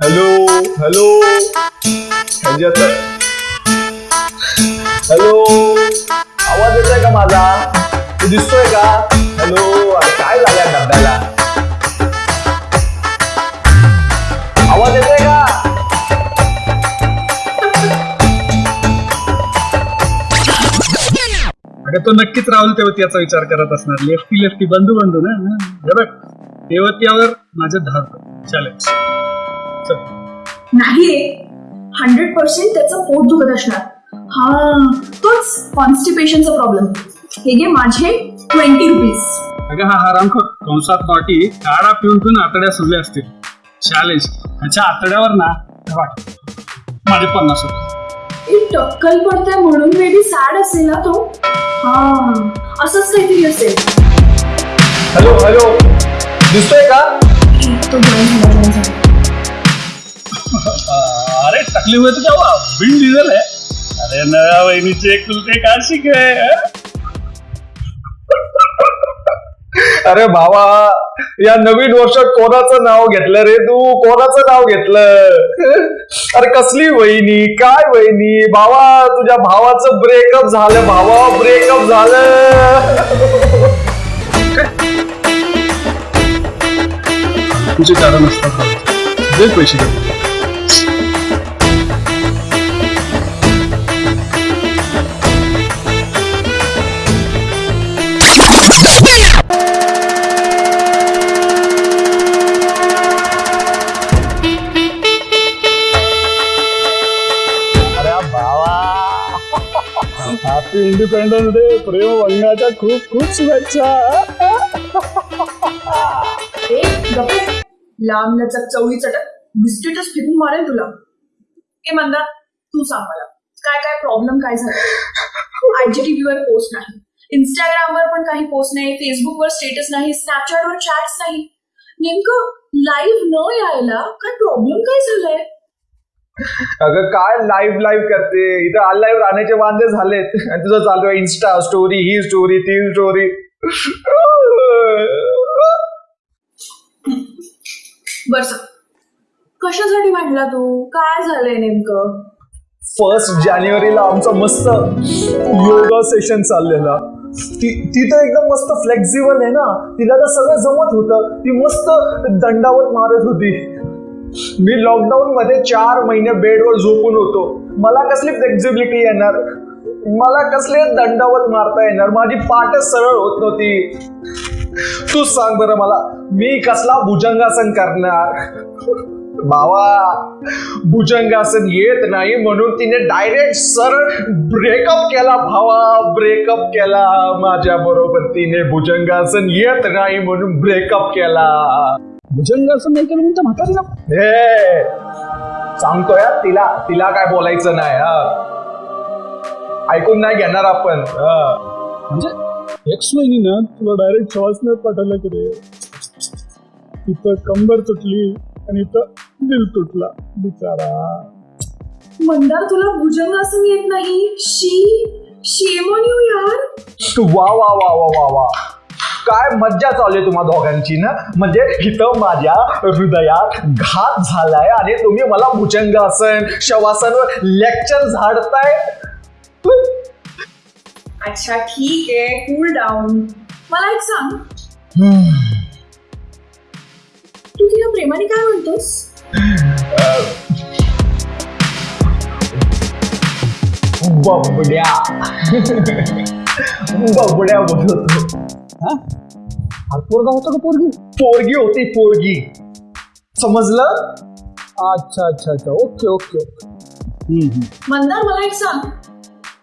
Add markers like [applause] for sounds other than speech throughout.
Hello hello. म्हणजे ह्याच्यात hello. आवाज येतोय का माझा? तू दिसतोय का? हॅलो. अरे काय झालंय डब्याला? आवाज येतोय का? अगं तो नक्कीच राहुल तेवतियाचा विचार करत असणार. लेफ्टी लेफ्टी बंधू बंधू ना? हा, हे माझं धार चॅलेंज नाही रे. हंड्रेड पर्सेंट त्याचं पोट दुखत असणार. हा तोच कॉन्स्टिपेशनचा प्रॉब्लेम हे घे माझे ट्वेंटी रुपीज अगं हा हरामखोर कंसात नॉटी काढा पिऊन पिऊन आतड्या सुजल्या असतील. चॅलेंज ह्याच्या आतड्यावर ना हे बघ माझे पन्नास रुपये. एक टक्कल पडतंय म्हणून मे बी सॅड असेल ना तो. हा असंच काहीतरी असेल. हॅलो हॅलो दिसतोय का? तो झाला. अरे टकली हुए तो क्या हुआ बिन डीजल है अरे कुलते काशिक है? अरे भावा या नवीन वर्षात कोणाचं नाव घेतलं रे तू? कोणाचं नाव घेतलं? अरे कसली वहिनी? काय वहिनी? भावा तुझ्या भावाचं ब्रेकअप झालं भावा ब्रेकअप झालं. तुझे कारण असतात. पैसे इंडिपेंडन्स डे प्रेम वंगाच्या खूप खूप शुभेच्छा. ए, लांब लचक चवळी चटक बिस्किटच फेकून मारेल तुला. ए मंदा तू सांग मला काय काय प्रॉब्लेम काय झाला? आयजीटीव्ही वर पोस्ट नाही. इंस्टाग्रामवर पण काही पोस्ट नाही. फेसबुकवर स्टेटस नाही. स्नॅपचॅटवर चॅट्स नाही. नेमकं लाईव्ह न यायला काय प्रॉब्लेम काय झालाय? अगं काय लाईव्ह लाईव्ह करते? इथं अनलाईव्ह राहण्याचे वांदे झालेत. आणि तुझं चालू आहे इन्स्टा स्टोरी ही स्टोरी ती स्टोरी बर सांग कशासाठी भांडला तू? काय झालंय नेमकं? फर्स्ट जानेवारीला आमचा मस्त योगा सेशन चाललेला. ती ती तर एकदम मस्त फ्लेक्झिबल आहे ना? तिला तर सगळं जमत होतं. ती मस्त दंडावत मारत होती. मी लॉकडाऊन मध्ये चार महिने बेडवर झोपून होतो. मला कसली फ्लेक्झिबिलिटी येणार? मला कसले दंडावत मारता येणार? माझी पाठच सरळ होत नव्हती. तू सांग बरं मला मी कसला भुजंगासन करणार? भावा भुजंगासन येत नाही म्हणून तिने डायरेक्ट सरळ ब्रेकअप केला भावा ब्रेकअप केला. माझ्या बरोबर तिने भुजंगासन येत नाही म्हणून ब्रेकअप केला. भुजंग असं नाही केलं म्हणतं म्हातारीला. हे सांगतोय हा, तिला तिला काय बोलायचं नाही हा. ऐकून नाही घेणार आपण हा. म्हणजे एक्स वहिनीनं तुला डायरेक्ट श्वासने पाठवलं की रे. तिथं कंबर तुटली आणि इथं दिल तुटला बिचारा. मंदार तुला भुजंगासन येत नाही. शी शेम ऑन यू यार वा वा वा वा वा वा. काय मज्जा चालू आहे तुम्हा दोघांची ना? म्हणजे इथं माझ्या हृदयात घात झालाय आणि तुम्ही मला भुजंगासन शवासनवर लेक्चर झाडताय. अच्छा ठीक आहे. कूल डाऊन मला एक सांग. तू तिला प्रेमाने काय म्हणतोस? बबड्या. बबड्या बोलतो हा? पोरगा होता का पोरगी? पोरगी होती पोरगी. समजलं? अच्छा अच्छा अच्छा. Okay okay okay. हम्म, हम्म. मंदार मला एक सांग.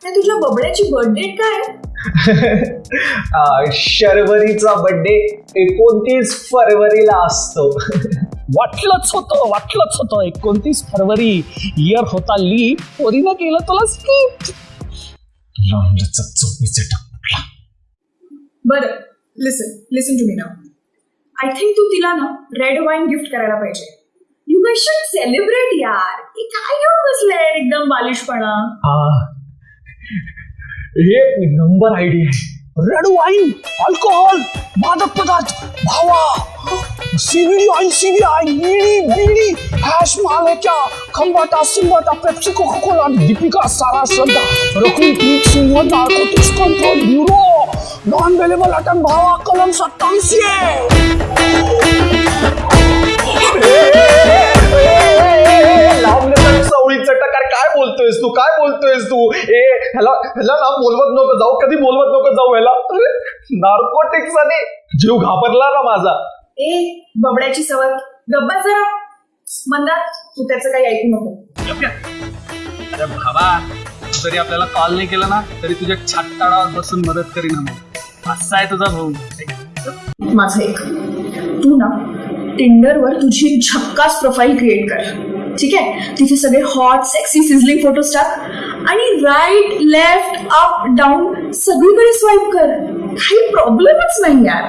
ते तुझ्या बबड्याची बर्थडे काय? [laughs] अं, शर्वरीचा बर्थडे एकोणतीस फरवरीला असतो. वाटलंच होतं वाटलंच होतं. एकोणतीस फरवरी इयर होता ली. पोरीनं केलं तुला स्किप बरं. लिसन लिसन टू मी नाव आय थिंक तू तिला ना रेड वाईन गिफ्ट करायला पाहिजे. यू गॅट शुड सेलिब्रेट यार. हे काय घेऊन बसलंय एकदम बालिशपणा. हा हे नंबर आयडिया आहे. रेड वाईन अल्कोहोल मादक पदार्थ, भावा. CBD oil CBI BD BD hash मालेक्या Khambatta सिंबाटा Pepsi Coca Cola Deepika Sara Shraddha Rakul Preet Singh narcotics control bureau non available अटन भावा कलम सत्तावीसशे टकार काय बोलतोयस तू काय बोलतोयस तू ए ह्याला ह्याला ना बोलवत नको जाऊ कधी बोलवत नको जाऊ ह्याला अरे नार्कोटिक्स आणि जीव घाबरला ना माझा ए बबड्याची सवय गब्बा जरा मंदा तू त्याचं काही ऐकू नको अरे भावा जरी आपल्याला कॉल नाही केला ना तरी तुझ्या छाताडावर बसून मदत करीन असा आहे तुझा भाऊ. माझं एक. तू ना टिंडरवर तुझी झक्कास प्रोफाईल क्रिएट कर. ठीक आहे? तिथे सगळे हॉट सेक्सी सिझलिंग फोटोज टाक. आणि राईट लेफ्ट अप डाऊन सगळीकडे स्वाईप कर. काही प्रॉब्लेमच नाही यार.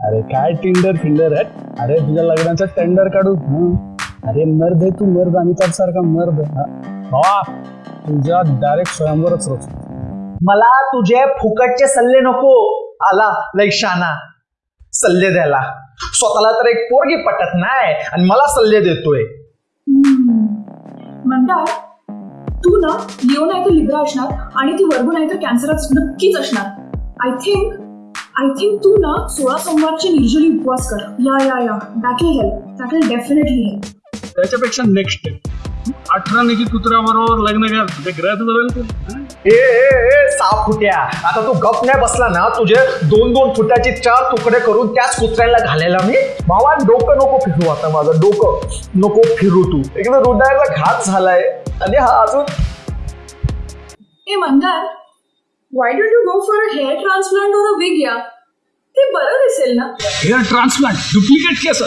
अरे काय टिंडर फिंडर आहे अरे तुझ्या लग्नाचा टेंडर काढू. हं. अरे मर्द आहे तू मर्द. अमिताभ सारखा मर्द. हा. तुझ्या डायरेक्ट स्वयंवरच रोज. मला तुझे फुकटचे सल्ले नको. आला लय शाना सल्ले द्यायला. स्वतःला तर एक पोरगी पटत नाही आणि मला सल्ले देतोय. मंदार तू ना लिओ नाही तर लिब्रा असणार आणि ती वर्गो नाही तर कॅन्सरच नक्कीच असणार. आय थिंक आय थिंक तू ना सोळा सोमवारचे निर्जली उपवास कर. या या या. That will help that will definitely help त्याच्यापेक्षा नेक्स्ट अठरा निकी कुत्र्याबरोबर लग्न कर ते ग्रह? ए ए ए सहा फुट्या आता तू गप नाही बसला ना तुझे दोन दोन फुटाचे चार तुकडे करून त्याच कुत्र्याला घालायला मी भावा डोकं नको फिरू आता माझं डोकं नको फिरू तू. एकदम हृदयाचा घात झालाय आणि हा अजून ए Mandar why don't you go for a hair transplant और अ विग या? ते बरं दिसेल ना. हेअर ट्रान्सप्लांट डुप्लिकेट केस.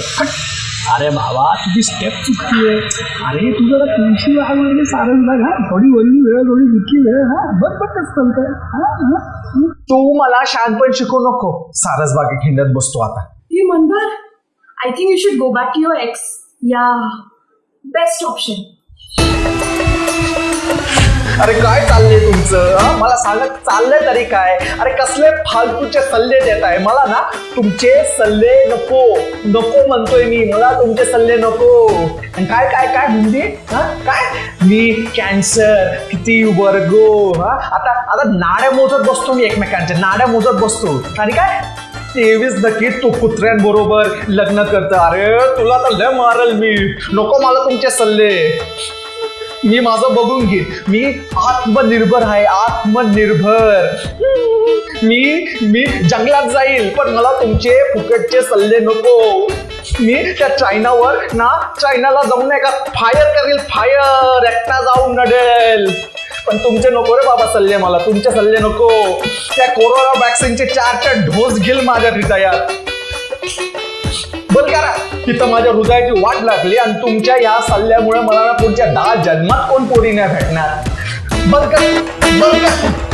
अरे भावा तुझी स्टेप चुकती आहे. अरे तू जरा तुळशी म्हणजे सारंग बघ हा. थोडी वल्ली वेळ थोडी दुःखी वेळ हा. बघ बघ कसं चालतंय हा, हा. तू मला शहाणपण शिकू नको. सारस बागे खिंडत बसतो आता. हे Mandar I think you should go back to your ex या बेस्ट ऑप्शन अरे काय चाललंय तुमचं? मला सांगत चाललंय तरी काय? अरे कसले फालतूचे सल्ले देत आहे. मला ना तुमचे सल्ले नको. नको म्हणतोय मी. मला तुमचे सल्ले नको. आणि काय काय काय म्हणते हा काय? मी कॅन्सर किती वर्गो हा? आता आता नाड्या मोजत बसतो मी एकमेकांच्या. नाड्या मोजत बसतो. आणि काय? तेवीस नक्की तू कुत्र्यांबरोबर लग्न करतं. अरे तुला तर लय मारल मी. नको मला तुमचे सल्ले. मी माझं बघून घे. मी आत्मनिर्भर आहे आत्मनिर्भर. मी मी जंगलात जाईल पण मला तुमचे फुकटचे सल्ले नको. मी त्या चायनावर ना चायनाला जाऊन नाही का फायर करेल फायर एकटा जाऊन नडेल. पण तुमचे नको रे बाबा सल्ले मला तुमचे सल्ले नको. त्या कोरोना वॅक्सिनचे चार चार डोस घेईल माझ्या हृदयात. तिथं माझ्या हृदयाची वाट लागली आणि तुमच्या या सल्ल्यामुळे मला ना पुढच्या दहा जन्मात कोण पोरी नाही भेटणार? बरं का? बरं का?